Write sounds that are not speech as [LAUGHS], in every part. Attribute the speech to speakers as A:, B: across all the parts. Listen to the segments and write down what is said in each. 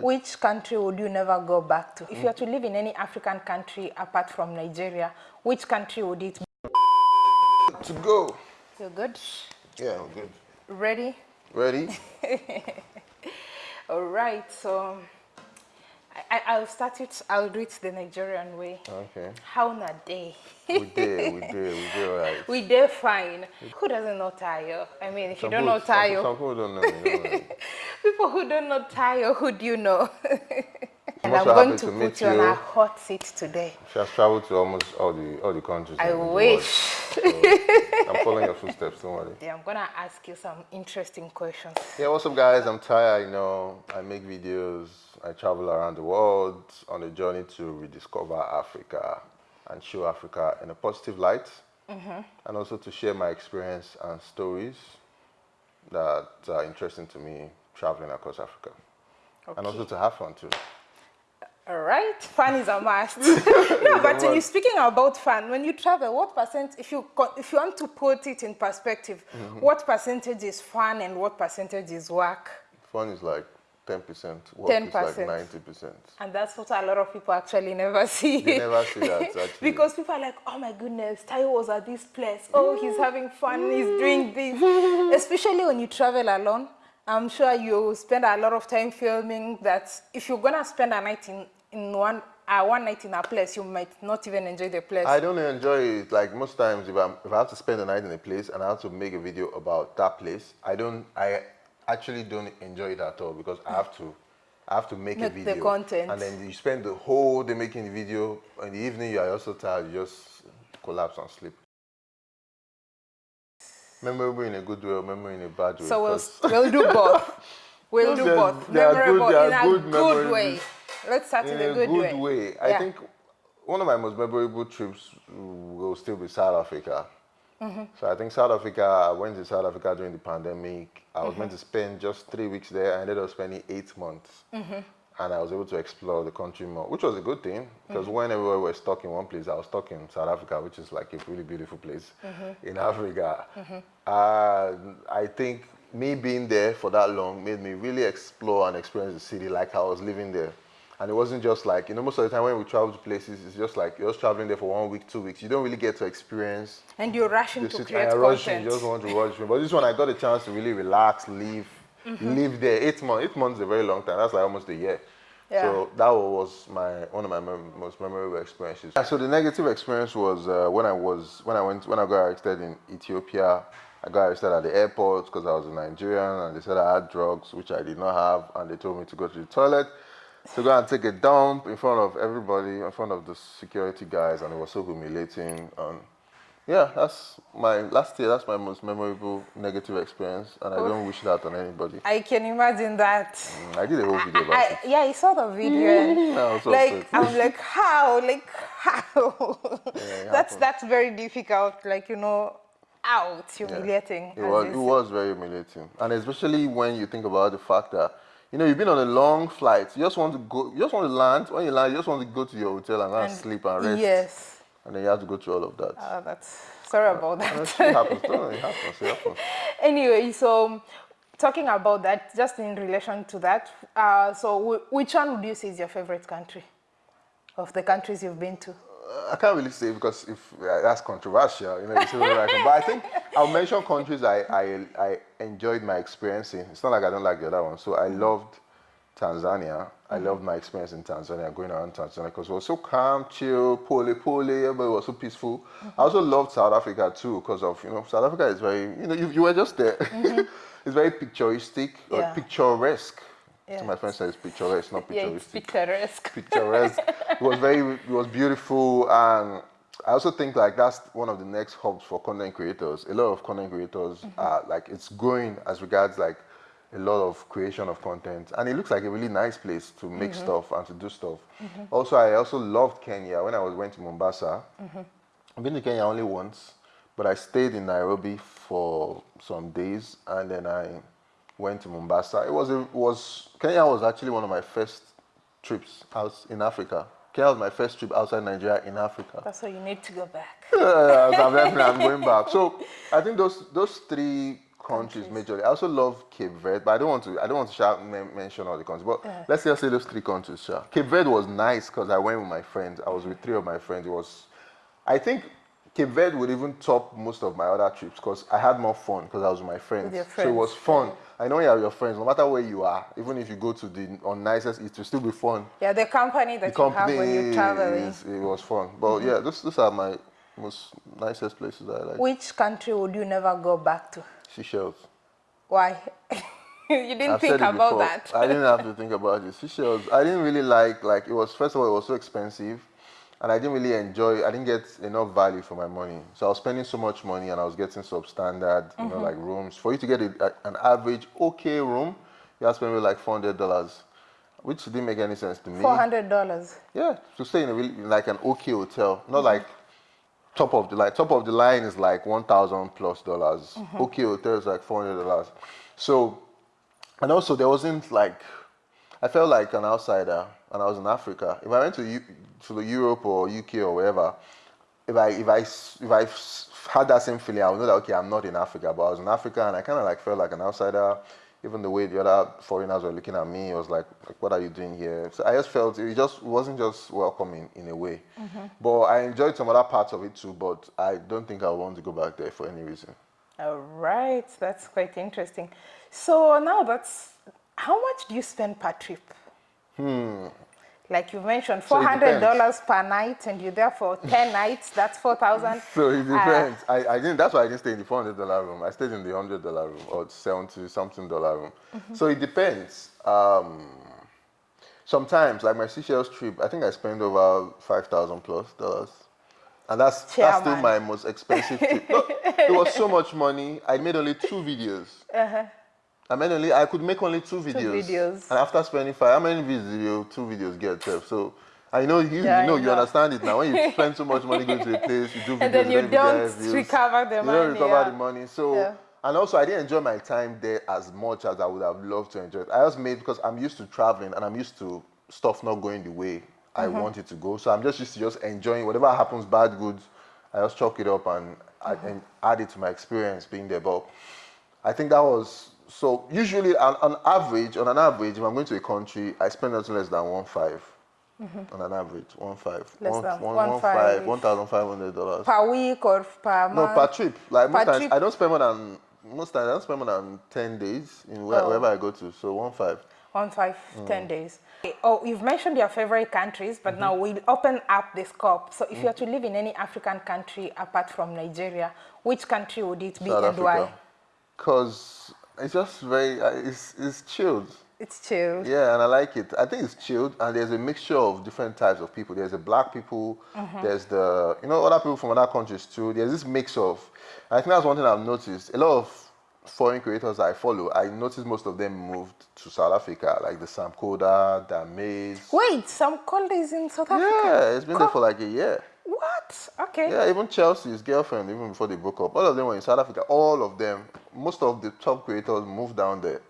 A: Which country would you never go back to? If you were to live in any African country apart from Nigeria, which country would it be?
B: To go.
A: You're good?
B: Yeah, I'm good.
A: Ready?
B: Ready? [LAUGHS]
A: All right, so I, I'll start it, I'll do it the Nigerian way.
B: Okay.
A: How na day?
B: We did, we [LAUGHS] did, we did right.
A: We did fine. Who doesn't know Tayo? I mean, if
B: Some
A: you don't know
B: people- some-
A: Tayo,
B: Some people don't know. You know [LAUGHS]
A: people who don't know Tayo, who do you know? [LAUGHS] and
B: I'm
A: going to
B: to
A: put you on a hot seat today.
B: she has traveled to almost all the all the countries.
A: I wish.
B: I'm following your footsteps, don't worry.
A: Yeah, I'm gonna ask you some interesting questions.
B: Yeah, what's up guys? I'm Ty, you know, I make videos, I travel around the world on a journey to rediscover Africa and show Africa in a positive light. Mm-hmm. And also to share my experience and stories that are interesting to me traveling across Africa. And also to have fun too.
A: All right, fun is a must. [LAUGHS] [LAUGHS] no, but when you're speaking about fun, when you travel, what percent, if you if you want to put it in perspective, mm-hmm. what percentage is fun and what percentage is work?
B: Fun is like 10%, work is
A: 10%.
B: like 90%.
A: And that's what a lot of people actually never [LAUGHS] see.
B: They never see that actually.
A: because people are like, oh my goodness, Tayo was at this place. Oh, he's having fun. He's mm. doing this. Especially when you travel alone. I'm sure you spend a lot of time filming that if you're going to spend a night in, in one, uh, one night in a place, you might not even enjoy the place.
B: I don't enjoy it. Like most times, if, I'm, if I have to spend a night in a place and I have to make a video about that place, I don't. I actually don't enjoy it at all because I have to. I have to make,
A: Make
B: a
A: the
B: video.
A: content.
B: And then you spend the whole day making the video. In the evening, you are also tired. You just collapse and sleep. Memorable in a good way or memorable in a bad way.
A: so we'll, we'll do both. [LAUGHS] We'll do both.
B: they are good-
A: Memorable in a
B: good
A: good, way. Let's start
B: in
A: in a good, way.
B: I
A: Yeah.
B: think one of my most memorable trips will still be South Africa.
A: Mm-hmm.
B: So I think South Africa, I went to South Africa during the pandemic. I was
A: Mm-hmm.
B: meant to spend just three weeks there. I ended up spending eight months.
A: Mm-hmm.
B: And I was able to explore the country more, which was a good thing because
A: Mm-hmm.
B: whenever we were stuck in one place, I was stuck in South Africa, which is like a really beautiful place
A: Mm-hmm.
B: in Africa. Uh, I think me being there for that long made me really explore and experience the city like I was living there. And it wasn't just like, you know, most of the time when we travel to places, it's just like you're just traveling there for one week, two weeks. You don't really get to experience
A: And you're rushing to create
B: you're rushing,
A: content.
B: you just want to rush. But this one, I got a chance to really relax, live,
A: Mm-hmm.
B: live there. Eight months, eight months is a very long time. That's like almost a year.
A: Yeah.
B: So that was my one of my mem- most memorable experiences. So the negative experience was uh, when I was when I went when I got arrested in Ethiopia. I got arrested at the airport because I was a Nigerian, and they said I had drugs, which I did not have, and they told me to go to the toilet to go and take a dump in front of everybody, in front of the security guys, and it was so humiliating. And yeah, that's my last year. That's my most memorable negative experience, and I don't wish that on anybody.
A: I can imagine that.
B: Mm, I did a whole video about
A: I,
B: it.
A: yeah, I saw the video. [LAUGHS]
B: I so
A: like
B: upset.
A: I'm like, how? Like how? [LAUGHS]
B: it [LAUGHS]
A: that's that's very difficult. Like you know, out humiliating.
B: It was, it was very humiliating, and especially when you think about the fact that you know you've been on a long flight. You just want to go. You just want to land. When you land, you just want to go to your hotel and, and sleep and rest.
A: Yes.
B: And then you have to go through all of that.
A: Oh, that's sorry about that.
B: it happens. [LAUGHS] It happens. It happens.
A: anyway, so talking about that, just in relation to that, uh, so wh- which one would you say is your favorite country of the countries you've been to?
B: Uh, I can't really say because if uh, that's controversial, you know, you say whatever I can. But I think I'll mention countries I, I I enjoyed my experience in. It's not like I don't like the other one. So I loved Tanzania. I loved my experience in Tanzania, going around Tanzania because it was so calm, chill, pole pole, everybody was so peaceful. I also loved South Africa too because of you know South Africa is very you know you, you were just there. [LAUGHS] it's very picturistic or
A: Yeah.
B: picturesque.
A: Yeah.
B: So my friend says picturesque, not picturesque.
A: Yeah, it's picturesque. [LAUGHS]
B: picturesque. it was very, it was beautiful, and I also think like that's one of the next hubs for content creators. A lot of content creators mm-hmm. are like it's growing as regards like a lot of creation of content, and it looks like a really nice place to make mm-hmm. stuff and to do stuff. Mm-hmm. Also, I also loved Kenya when I was went to Mombasa. I've been to Kenya only once, but I stayed in Nairobi for some days, and then I went to Mombasa. It was a, was Kenya was actually one of my first trips out in Africa. Kenya was my first trip outside Nigeria in Africa.
A: That's why you need to go back. [LAUGHS]
B: So I'm definitely [LAUGHS] I'm going back. So I think those those three countries, majorly. I also love Cape Verde, but I don't want to. I don't want to shout, mention all the countries. But yeah. let's just say those three countries. Sure. Cape Verde was nice because I went with my friends. I was with three of my friends. It was, I think, Cape Verde would even top most of my other trips because I had more fun because I was with my friends.
A: With friends.
B: So it was fun. I know you have your friends, no matter where you are, even if you go to the on nicest, it will still be fun.
A: Yeah, the company that the you company have when you travel.
B: Is, it was fun. But mm -hmm. yeah, those, those are my most nicest places I like.
A: Which country would you never go back to?
B: Seychelles.
A: Why? [LAUGHS] you didn't
B: I've
A: think about that.
B: I didn't have to think about it. Seychelles, I didn't really like, like it was, first of all, it was so expensive and I didn't really enjoy, I didn't get enough value for my money. So I was spending so much money and I was getting substandard, you mm -hmm. know, mm-hmm. like rooms. For you to get a, a, an average okay room, you have to spend like $400, which didn't make any sense to me.
A: $400?
B: Yeah, to stay in a really, like an okay hotel, not mm -hmm. like top of the line. Top of the line is like 1,000 plus dollars. Mm -hmm. Okay, hotel is like 400 dollars. So, and also there wasn't like, I felt like an outsider and I was in Africa. If I went to, U to Europe or UK or wherever, if I, if I, if I had that same feeling, I would know that, okay, I'm not in Africa, but I was in Africa and I kind of like felt like an outsider even the way the other foreigners were looking at me, it was like, like what are you doing here? So I just felt it just wasn't just welcoming in a way. Mm -hmm. But I enjoyed some other parts of it too, but I don't think I want to go back there for any reason.
A: All right, that's quite interesting. So now that's, how much do you spend per trip?
B: Hmm,
A: like you mentioned, $400 per night and you're there for 10 nights, that's 4000 [LAUGHS]
B: So it depends. Uh, I, I didn't, that's why I didn't stay in the $400 room. I stayed in the $100 room or 70 something dollar room. Mm -hmm. So it depends. Um, sometimes, like my Seychelles trip, I think I spent over 5000 plus dollars. And that's, that's still my most expensive trip. It was so [LAUGHS] much money. I made only two videos. Uh -huh. I mean, only I could make only two videos. Two videos. And after spending five, how many videos two videos get? So I know you, yeah, you know, know, you understand it now. When you spend so much money going to a place, you do videos, [LAUGHS]
A: and then you don't
B: you
A: recover the
B: you
A: money.
B: You don't recover yeah. the money. So, yeah. and also I didn't enjoy my time there as much as I would have loved to enjoy it. I just made because I'm used to traveling and I'm used to stuff not going the way I mm -hmm. want it to go. So I'm just used to just enjoying whatever happens, bad goods. I just chalk it up and, mm -hmm. and add it to my experience being there. But I think that was so usually on, on, average, on an average, if I'm going to a country, I spend nothing less than one five. Mm -hmm. On an average, one five,
A: less one,
B: than
A: one, one, one five,
B: five, one thousand five hundred dollars
A: per week or per month.
B: No, per trip. Like per most times. I don't spend more than most times I don't spend more than ten days in where, oh. wherever I go to. So one five.
A: One five, mm. ten days. Oh, you've mentioned your favorite countries, but mm -hmm. now we'll open up the scope. So if you are to live in any African country apart from Nigeria, which country would it be
B: South
A: and
B: Africa.
A: why?
B: Because it's just very, uh, it's, it's chilled.
A: It's chilled.
B: Yeah, and I like it. I think it's chilled, and there's a mixture of different types of people. There's the black people, mm -hmm. there's the, you know, other people from other countries too. There's this mix of, I think that's one thing I've noticed. A lot of foreign creators I follow, I noticed most of them moved to South Africa, like the Sam Kolder, the Maze.
A: Wait, Sam Kolder is in South Africa?
B: Yeah, it's been Co there for like a year.
A: What? Okay.
B: Yeah, even Chelsea's girlfriend, even before they broke up, all of them were in South Africa. All of them, most of the top creators moved down there.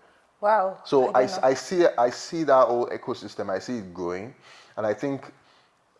A: Wow.
B: So I, I, I see I see that whole ecosystem. I see it growing, and I think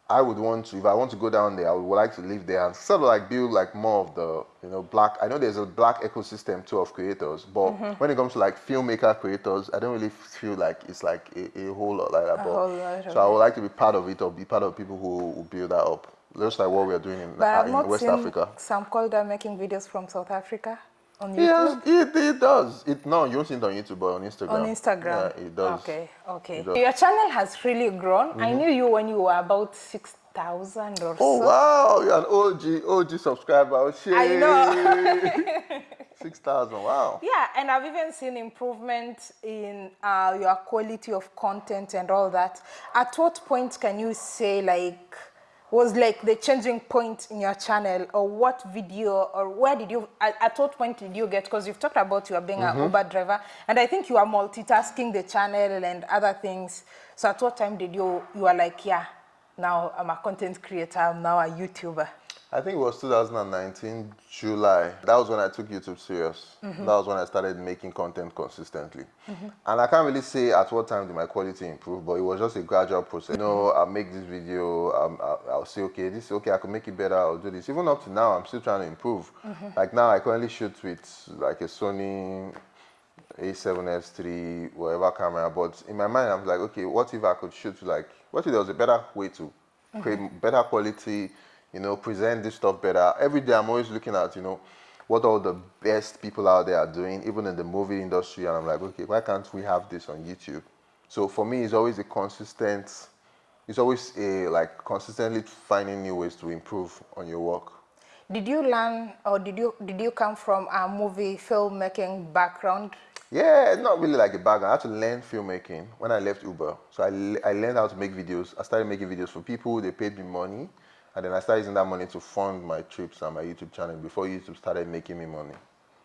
B: I would want to, if I want to go down there, I would like to live there and sort of like build like more of the, you know, black, I know there's a black ecosystem too of creators, but mm -hmm. when it comes to like filmmaker creators, I don't really feel like it's like a, a whole lot like that.
A: A lot
B: so I would like to be part of it or be part of people who, who build that up. Just like what we are doing in,
A: but
B: uh, in West Africa.
A: Sam Kolder making videos from South Africa on
B: YouTube? Yes, it, it does. It No, you don't see it on YouTube, but on Instagram.
A: On Instagram?
B: Yeah, it does.
A: Okay, okay. Does. Your channel has really grown. Mm -hmm. I mm-hmm. knew you when you were about 6,000 or
B: oh,
A: so.
B: Oh, wow. You're an OG, OG subscriber. Oh, shit.
A: I know. [LAUGHS] [LAUGHS]
B: 6,000, wow.
A: Yeah, and I've even seen improvement in uh, your quality of content and all that. At what point can you say, like, was like the changing point in your channel or what video or where did you at, at what point did you get because you've talked about you are being mm -hmm. an uber driver and i think you are multitasking the channel and other things so at what time did you you are like yeah now i'm a content creator i'm now a youtuber
B: I think it was 2019 July. That was when I took YouTube serious.
A: Mm-hmm.
B: That was when I started making content consistently. And I can't really say at what time did my quality improve, but it was just a gradual process. You know, I'll make this video, um, I'll, I'll say, okay, this is okay, I can make it better, I'll do this. Even up to now, I'm still trying to improve. Like now, I currently shoot with like a Sony a7S3, whatever camera. But in my mind, I'm like, okay, what if I could shoot like, what if there was a better way to create better quality, you know, present this stuff better. Every day, I'm always looking at, you know, what all the best people out there are doing, even in the movie industry. And I'm like, okay, why can't we have this on YouTube? So for me, it's always a consistent, it's always a like consistently finding new ways to improve on your work.
A: Did you learn or did you did you come from a movie filmmaking background?
B: Yeah, it's not really like a background. I had to learn filmmaking when I left Uber. So I, I learned how to make videos. I started making videos for people. They paid me money. And then I started using that money to fund my trips and my YouTube channel before YouTube started making me money.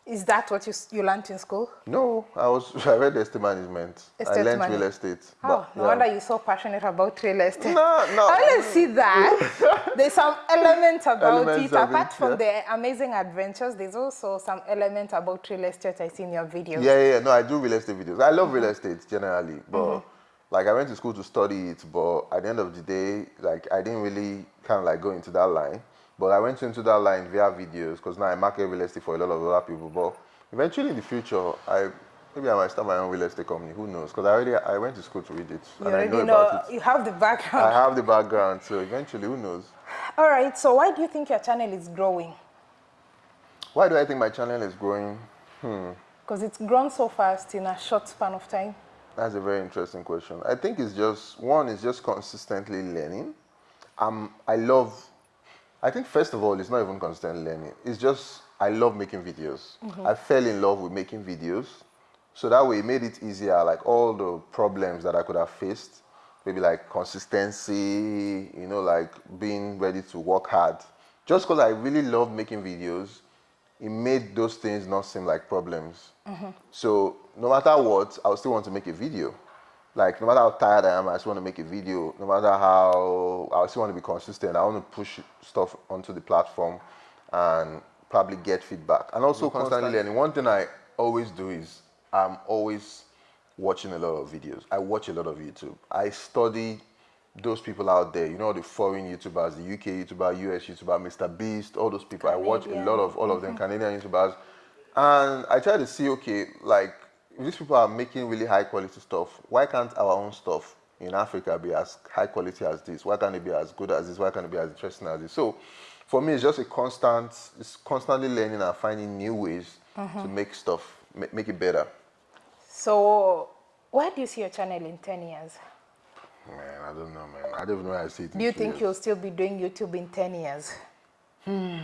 A: Is that what you you learned in school?
B: No, I was [LAUGHS] I read estate management. I
A: Estate
B: learned
A: manage-
B: real estate.
A: Oh,
B: but,
A: no
B: yeah.
A: wonder you're so passionate about real estate.
B: No, no.
A: I always see that. [LAUGHS] There's some elements about
B: Elements
A: it. Apart
B: it,
A: from
B: yeah.
A: the amazing adventures, there's also some element about real estate I see in your videos.
B: Yeah, yeah. No, I do real estate videos. I love real estate generally, but mm-hmm. Like I went to school to study it, but at the end of the day, like I didn't really kind of like go into that line. But I went into that line via videos because now I market real estate for a lot of other people. But eventually in the future, I maybe I might start my own real estate company. Who knows? Because I already I went to school to read it
A: You
B: and I know,
A: know,
B: about it.
A: you have the background.
B: I have the background, so eventually, who knows?
A: All right, so why do you think your channel is growing?
B: Why do I think my channel is growing? Hmm.
A: Because it's grown so fast in a short span of time.
B: That's a very interesting question. I think it's just one is just consistently learning. Um, I love. I think first of all, it's not even constant learning. It's just I love making videos. I fell in love with making videos, so that way it made it easier. Like all the problems that I could have faced, maybe like consistency, you know, like being ready to work hard. Just because I really love making videos, it made those things not seem like problems. So no matter what, I still want to make a video. Like no matter how tired I am, I still want to make a video. No matter how, I still want to be consistent. I want to push stuff onto the platform and probably get feedback. And also constantly learning. One thing I always do is I'm always watching a lot of videos. I watch a lot of YouTube. I study those people out there, you know, the foreign YouTubers, the UK YouTuber, US YouTuber, Mr. Beast, all those people. I watch a lot of all of them, mm-hmm. Canadian YouTubers. And I try to see, okay, like these people are making really high quality stuff, why can't our own stuff in Africa be as high quality as this? Why can't it be as good as this? Why can't it be as interesting as this? So for me, it's just a constant, it's constantly learning and finding new ways to mm-hmm. make stuff, make it better.
A: So, where do you see your channel in 10 years?
B: Man, I don't know, man. I don't even know how I see it.
A: Do you think
B: years.
A: you'll still be doing YouTube in 10 years? Hmm.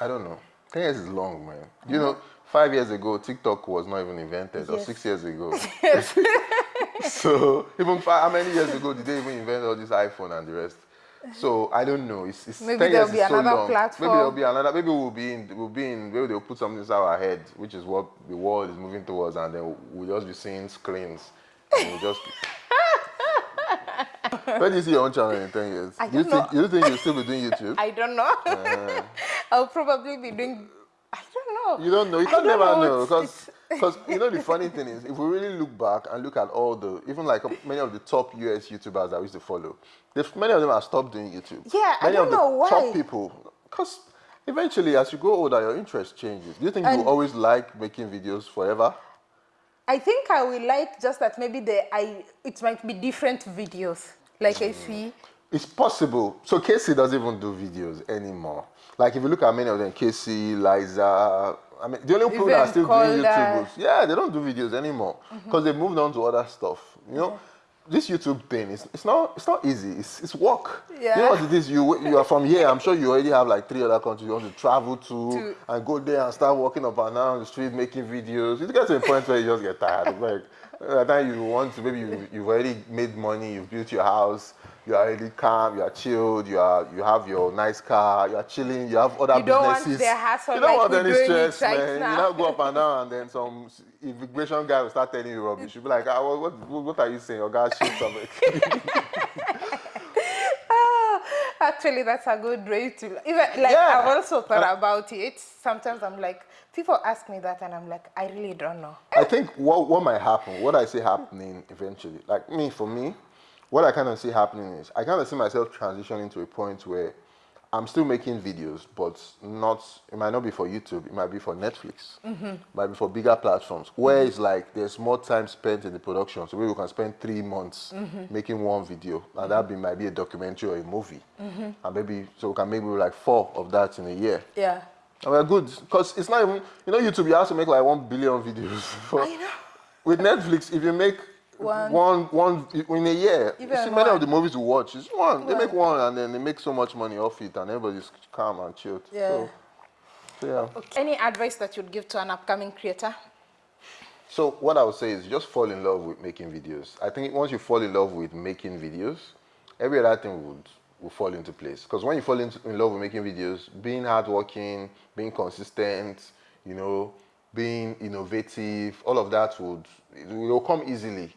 B: I don't know. 10 years is long, man. You know, five years ago, TikTok was not even invented, or six years ago. Yes. [LAUGHS] [LAUGHS] so, even five, how many years ago did they even invent all this iPhone and the rest? So I don't know. It's, it's
A: Maybe there'll be
B: so
A: another platform.
B: Maybe there'll be another. Maybe we'll be in. We'll be in. Maybe they'll put something inside our head, which is what the world is moving towards, and then we'll just be seeing screens. And we'll just. [LAUGHS] Where do you see your own channel in 10 years?
A: I
B: do you
A: don't
B: think
A: know.
B: you think you'll still be doing YouTube? [LAUGHS]
A: I don't know. Uh-huh. [LAUGHS] I'll probably be doing. I don't know.
B: You don't know. You can never
A: know.
B: know because because you know the funny thing is if we really look back and look at all the even like many of the top US YouTubers that we used to follow, many of them have stopped doing YouTube.
A: Yeah, I don't
B: of the
A: know why.
B: top people because eventually as you grow older your interest changes. Do you think you
A: And-
B: will always like making videos forever?
A: I think I will like just that maybe the I it might be different videos. Like I see.
B: It's possible. So Casey doesn't even do videos anymore. Like if you look at many of them, Casey, Liza, I mean, the only people that are still doing. YouTube, yeah, they don't do videos anymore mm-hmm. because they moved on to other stuff. You know, this YouTube thing is it's not it's not easy. It's it's work. You know what it is? You you are from here. I'm sure you already have like three other countries you want to travel to,
A: To-
B: and go there and start walking up and down the street making videos. You get to a point where you just get tired. It's like by the time you want to, maybe you, you've already made money, you've built your house, you are already calm, you are chilled, you are you have your nice car, you are chilling, you have other
A: You don't want
B: businesses. you don't
A: like
B: want any stress,
A: right
B: man.
A: now.
B: You now go up and [LAUGHS] down, and then some immigration guy will start telling you rubbish. You'll be like, ah, what, what, what are you saying? Your guy shit something. [LAUGHS]
A: Actually that's a good way to even like
B: Yeah.
A: I've also thought about it. Sometimes I'm like, people ask me that, and I'm like, I really don't know.
B: I think what what might happen, what I see happening eventually, like me for me, what I kind of see happening is I kind of see myself transitioning to a point where I'm still making videos, but not. It might not be for YouTube. It might be for Netflix. Mm-hmm. It might be for bigger platforms where it's like there's more time spent in the production. So we can spend three months mm-hmm. making one video, and that be might be a documentary or a movie, mm-hmm. and maybe so we can make maybe like four of that in a year.
A: Yeah.
B: And we're good because it's not even you know YouTube. You have to make like one billion videos. For, [LAUGHS]
A: I know.
B: With Netflix, if you make
A: One.
B: one, one in a year, you
A: Even
B: see many
A: one.
B: of the movies you watch, it's one. They make one and then they make so much money off it, and everybody's calm and chilled.
A: Yeah.
B: So, so yeah.
A: Okay. Any advice that you'd give to an upcoming creator?
B: So what I would say is just fall in love with making videos. I think once you fall in love with making videos, every other thing would will fall into place. Because when you fall into, in love with making videos, being hardworking, being consistent, you know, being innovative, all of that would it will come easily.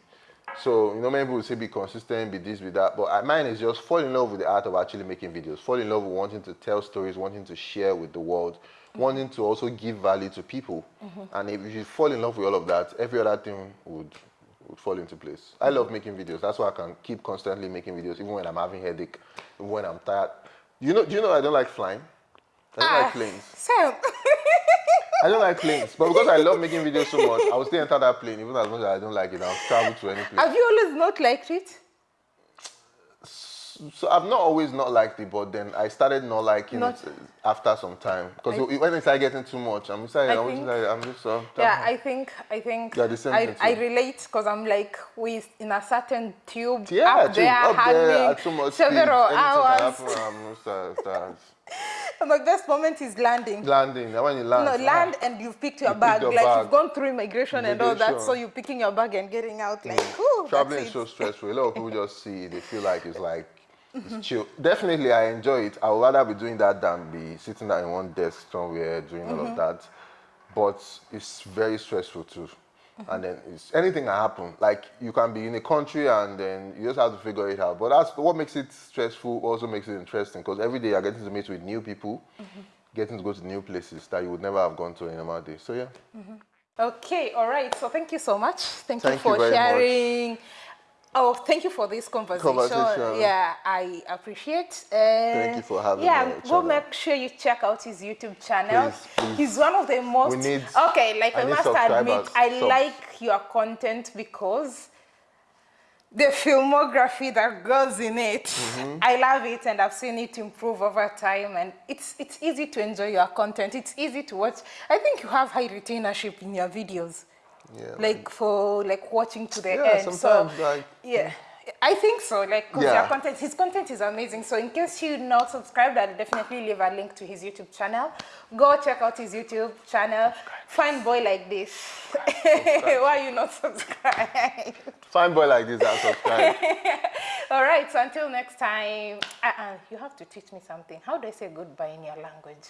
B: So you know, many people say be consistent, be this, be that. But uh, mine is just fall in love with the art of actually making videos. Fall in love with wanting to tell stories, wanting to share with the world, wanting to also give value to people. And if you fall in love with all of that, every other thing would would fall into place. I love making videos. That's why I can keep constantly making videos, even when I'm having headache, even when I'm tired. You know, do you know I don't like flying? I don't like planes.
A: Sam. [LAUGHS]
B: I don't like planes, but because I love making videos so much, I will still enter that plane, even as much as I don't like it. I'll travel to any place.
A: Have you always not liked it?
B: So I've not always not liked it, but then I started not liking
A: Not-
B: it after some time. Because when it started getting too much, I'm.
A: I
B: I'm,
A: think-
B: just, I'm just uh,
A: Yeah, I think I think
B: Yeah, the same
A: I, I relate because I'm like with in a certain tube
B: yeah,
A: up
B: too,
A: there
B: up there at so much speed,
A: several
B: can
A: hours.
B: happen, I'm just, uh, [LAUGHS]
A: My best moment is landing.
B: landing. And when you land,
A: No,
B: ah,
A: land and you've picked your
B: You picked
A: bag.
B: your
A: like
B: bag.
A: you've gone through immigration, and all that, so you're picking your bag and getting out. Like, whew,
B: Traveling is so [LAUGHS] stressful. A lot of people just see it, they feel like it's like it's chill. Definitely, I enjoy it. I would rather be doing that than be sitting down in one desk somewhere doing all of that. But it's very stressful too. And then it's anything can happen. Like you can be in a country and then you just have to figure it out. But that's what makes it stressful. Also makes it interesting because every day you're getting to meet with new people, mm-hmm. getting to go to new places that you would never have gone to in a normal day. So yeah. Mm-hmm.
A: Okay, all right. So thank you so much. Thank,
B: Thank
A: you
B: you
A: for
B: very much.
A: Oh, thank you for this conversation.
B: Conversation.
A: Yeah, I appreciate. Uh,
B: Thank you for having
A: yeah,
B: me,
A: Yeah,
B: go
A: make sure you check out his YouTube channel.
B: Please, please.
A: He's one of the most.
B: We need-
A: okay, like
B: I
A: I, must admit, I
B: subs.
A: like your content because the filmography that goes in it.
B: Mm-hmm.
A: I love it and I've seen it improve over time and it's it's easy to enjoy your content. It's easy to watch. I think you have high retainership in your videos.
B: Yeah.
A: Like for like watching to the
B: Yeah,
A: end.
B: sometimes,
A: so
B: like-
A: yeah. I think so, like, because
B: Yeah.
A: your content, his content is amazing. So, in case you're not subscribed, I'll definitely leave a link to his YouTube channel. Go check out his YouTube channel. Fine boy like this. [LAUGHS] Why are you not subscribed?
B: Fine boy like this, I subscribe. [LAUGHS]
A: All right, so until next time, uh-uh, you have to teach me something. How do I say goodbye in your language?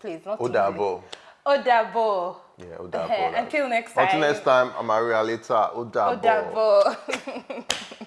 A: Please, not
B: Odabo.
A: English. Odabo.
B: Yeah, [LAUGHS] Odabo. Like-
A: until next time.
B: Until next time, I'm Maria later. Odabo.
A: Odabo. [LAUGHS]